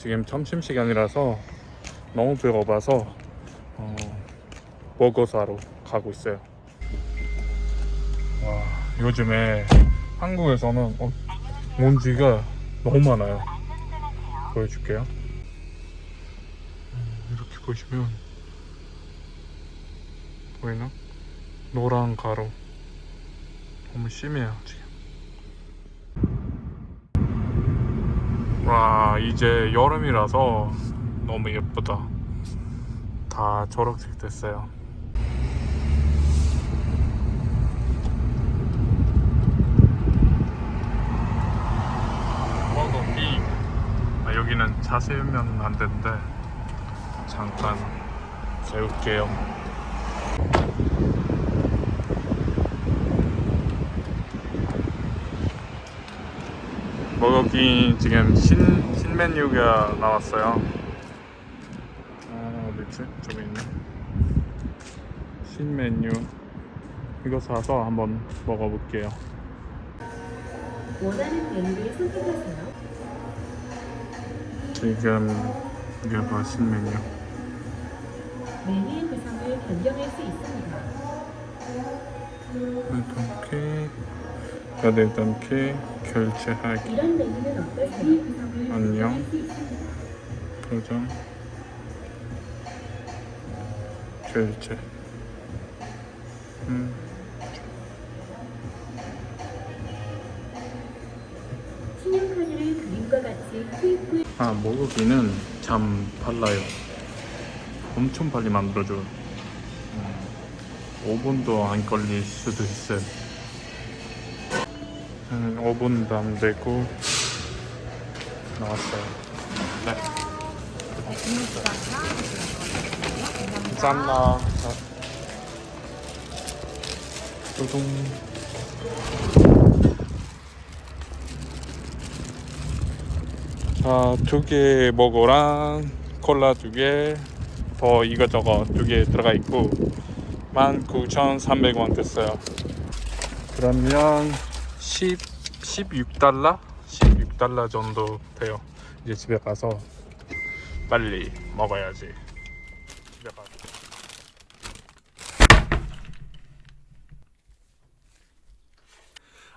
지금 점심시간이라서 너무 배고파서 어, 버거 사러 가고 있어요. 와, 요즘에 한국에서는 어, 먼지가 너무 많아요. 보여줄게요. 음, 이렇게 보시면 보이나? 노란 가루 너무 심해요 지금. 와 이제 여름이라서 너무 예쁘다. 다 초록색 됐어요. 버거킹 아, 여기는 차 세우면 안 되는데 잠깐 세울게요. 버거킹 지금 신, 신 메뉴가 나왔어요. 아, 어딨지? 저기 있네. 신 메뉴. 이거 사서 한번 먹어볼게요. 원하는 메뉴를 선택하세요. 지금 이게 봐, 신 메뉴. 메뉴의 구성을 변경할 수 있습니다. 일 단 케이크, 결제하기, 안녕. 포장, 결제. 음. 아, 먹기는 참 빨라요. 엄청 빨리 만들어줘요. 음, 5분도 안 걸릴 수도 있어요. 음, 5분도 안 되고 나왔어요. 네. 감사합니다. 뚜둥. 자, 두 개 먹어랑 콜라 두 개, 더 이것저것 두 개 들어가 있고 19,300원 됐어요. 그러면 10, 16달러? 16달러 정도 돼요. 이제 집에 가서 빨리 먹어야지. 집에 가서.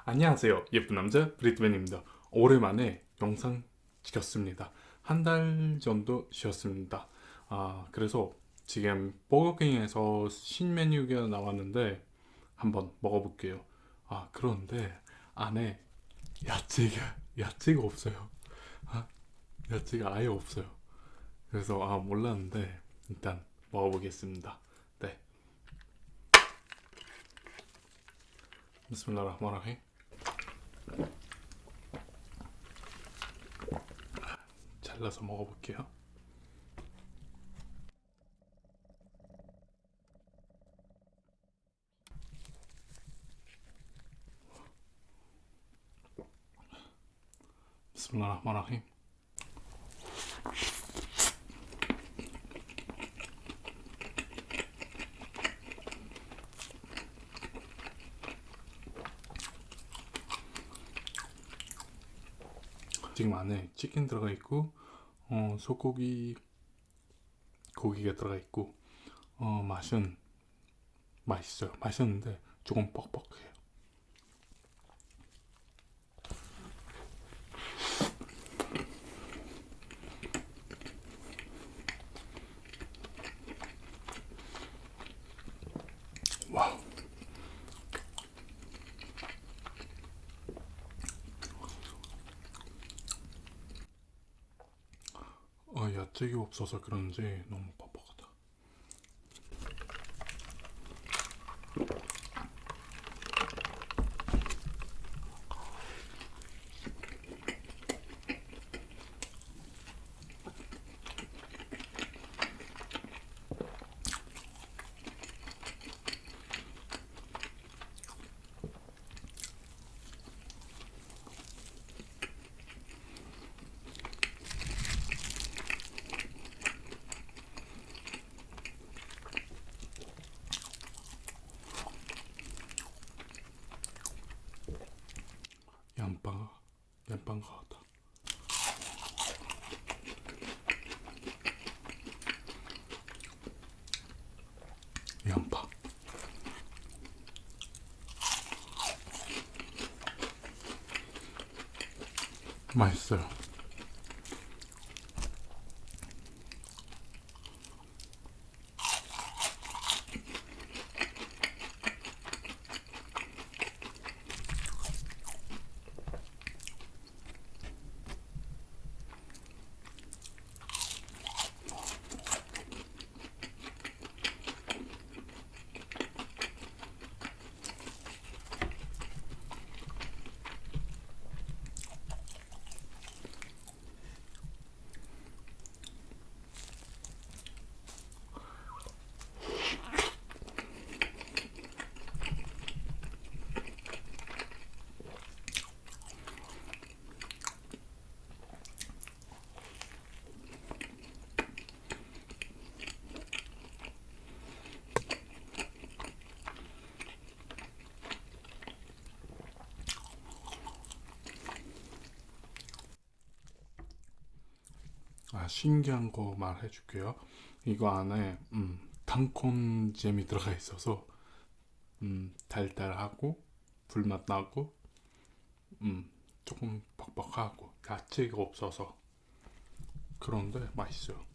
안녕하세요. 예쁜 남자 브리트맨입니다. 오랜만에 영상 찍었습니다. 한 달 정도 쉬었습니다. 아, 그래서 지금 버거킹에서 신 메뉴가 나왔는데 한번 먹어볼게요. 아, 그런데 안에 야채가, 야채가 없어요. 아, 야채가 아예 없어요. 그래서 아, 몰랐는데 일단 먹어보겠습니다. 네. 라힘. 잘라서 먹어볼게요. 라힘. 지금 안에 치킨 들어가 있고 어, 소고기 고기가 들어가 있고 어, 맛은 맛있어요. 맛있는데 조금 뻑뻑해요. 와우. 아, 야채가 없어서 그런지 너무 맛있어요. 아 신기한 거 말해 줄게요. 이거 안에 음, 단콘 잼이 들어가 있어서 음, 달달하고 불맛 나고 음, 조금 퍽퍽하고 야채가 없어서 그런데 맛있어요.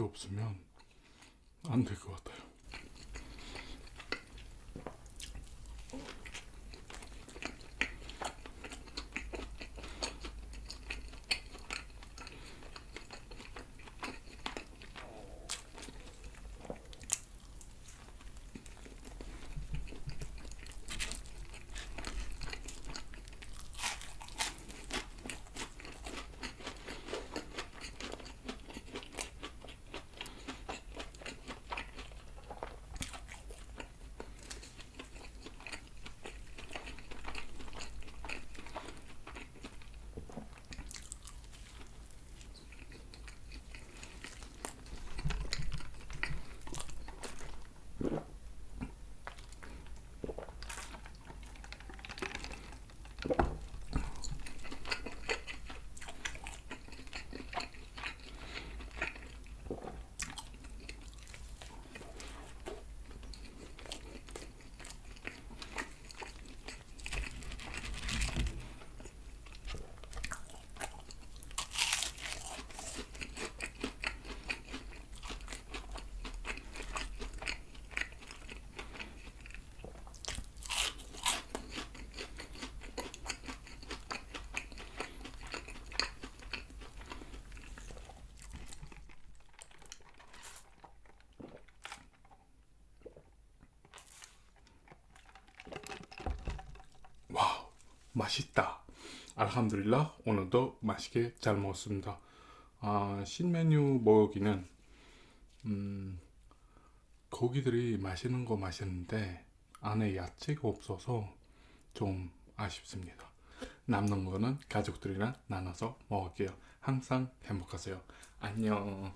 없으면 안 될 것 같아요. 와우 맛있다 알함드릴라 오늘도 맛있게 잘 먹었습니다 아, 신메뉴 먹기는 음, 고기들이 맛있는 거 맛있는데 안에 야채가 없어서 좀 아쉽습니다 남는 거는 가족들이랑 나눠서 먹을게요. 항상 행복하세요. 안녕.